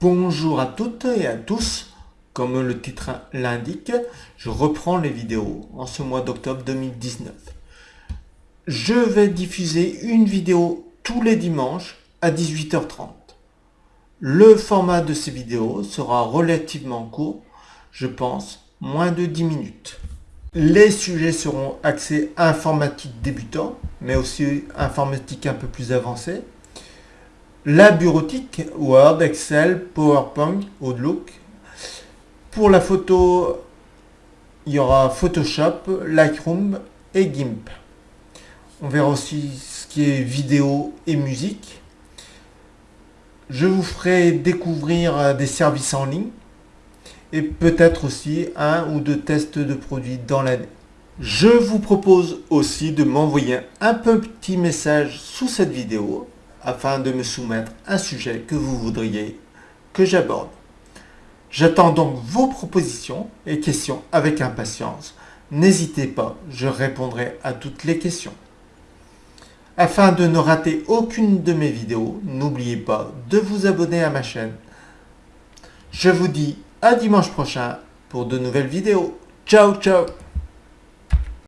Bonjour à toutes et à tous, comme le titre l'indique, je reprends les vidéos en ce mois d'octobre 2019. Je vais diffuser une vidéo tous les dimanches à 18h30. Le format de ces vidéos sera relativement court, je pense moins de 10 minutes. Les sujets seront axés informatique débutant, mais aussi informatique un peu plus avancée, la bureautique, Word, Excel, PowerPoint, Outlook. Pour la photo, il y aura Photoshop, Lightroom et GIMP. On verra aussi ce qui est vidéo et musique. Je vous ferai découvrir des services en ligne et peut-être aussi un ou deux tests de produits dans l'année. Je vous propose aussi de m'envoyer un petit message sous cette vidéo afin de me soumettre un sujet que vous voudriez que j'aborde. J'attends donc vos propositions et questions avec impatience. N'hésitez pas, je répondrai à toutes les questions. Afin de ne rater aucune de mes vidéos, n'oubliez pas de vous abonner à ma chaîne. Je vous dis à dimanche prochain pour de nouvelles vidéos. Ciao ciao